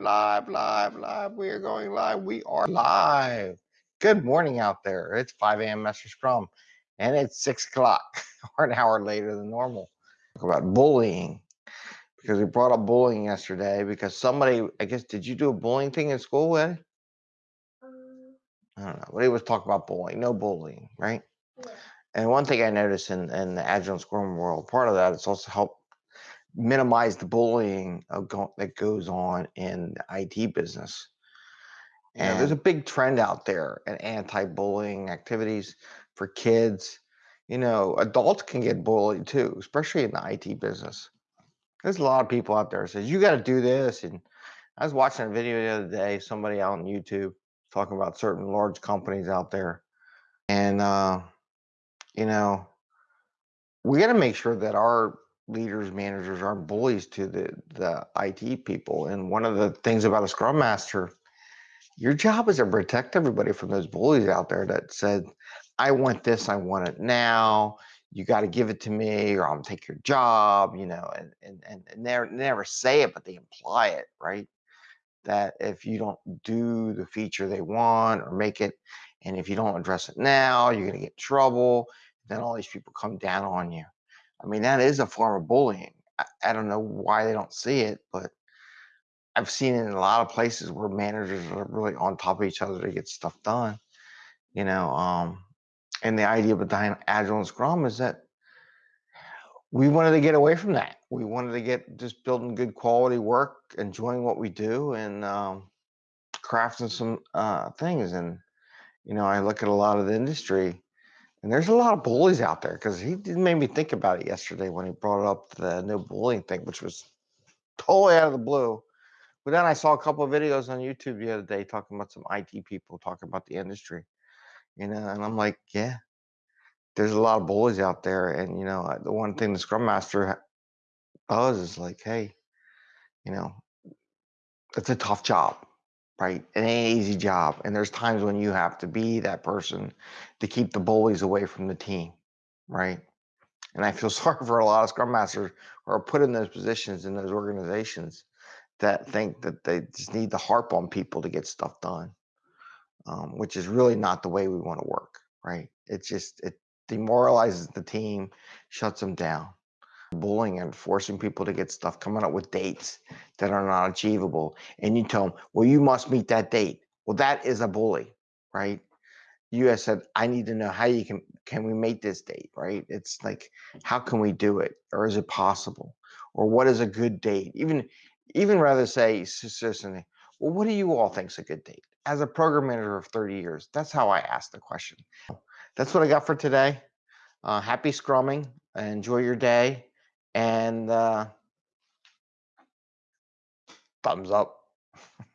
live, live, live. We are going live. We are live. Good morning out there. It's 5 a.m. Master Scrum, and it's 6 o'clock, or an hour later than normal. Talk about bullying because we brought up bullying yesterday because somebody, I guess, did you do a bullying thing in school? Um, I don't know. But he was talking about bullying. No bullying, right? yeah. And one thing I noticed in, in the Agile and Scrum world, part of that is also help minimize the bullying of go- that goes on in the IT business. And there's a big trend out there in anti-bullying activities for kids. You know, adults can get bullied too, especially in the IT business. There's a lot of people out there says you got to do this. And I was watching a video the other day, somebody out on YouTube talking about certain large companies out there, and uh, you know, we got to make sure that our leaders, managers aren't bullies to the the IT people. And one of the things about a Scrum Master, your job is to protect everybody from those bullies out there that said, "I want this, I want it now." You got to give it to me, or I'll take your job. You know, and and and, and never never say it, but they imply it, right? That if you don't do the feature they want or make it, and if you don't address it now, you're gonna get trouble. Then all these people come down on you. I mean, that is a form of bullying. I, I don't know why they don't see it, but I've seen it in a lot of places where managers are really on top of each other to get stuff done. You know, um, and the idea behind Agile and Scrum is that we wanted to get away from that. We wanted to get just building good quality work, enjoying what we do, and um, crafting some uh, things. And you know, I look at a lot of the industry, and there's a lot of bullies out there because he made me think about it yesterday when he brought up the no bullying thing, which was totally out of the blue. But then I saw a couple of videos on YouTube the other day talking about some IT people talking about the industry, you know, and I'm like, yeah, there's a lot of bullies out there. And, you know, the one thing the Scrum Master does is like, hey, you know, it's a tough job, right? It ain't an easy job. And there's times when you have to be that person to keep the bullies away from the team, right? And I feel sorry for a lot of Scrum Masters who are put in those positions in those organizations that think that they just need to harp on people to get stuff done, um, which is really not the way we want to work, right? It just it demoralizes the team, shuts them down. Bullying and forcing people to get stuff, coming up with dates that are not achievable, and you tell them, "Well, you must meet that date." Well, that is a bully, right? You guys said, "I need to know how you can can we make this date?" Right? It's like, how can we do it, or is it possible, or what is a good date? Even even rather say, seriously, well, what do you all think's a good date? As a program manager of 30 years, that's how I ask the question. That's what I got for today. Uh, happy scrumming. Enjoy your day, and uh, thumbs up.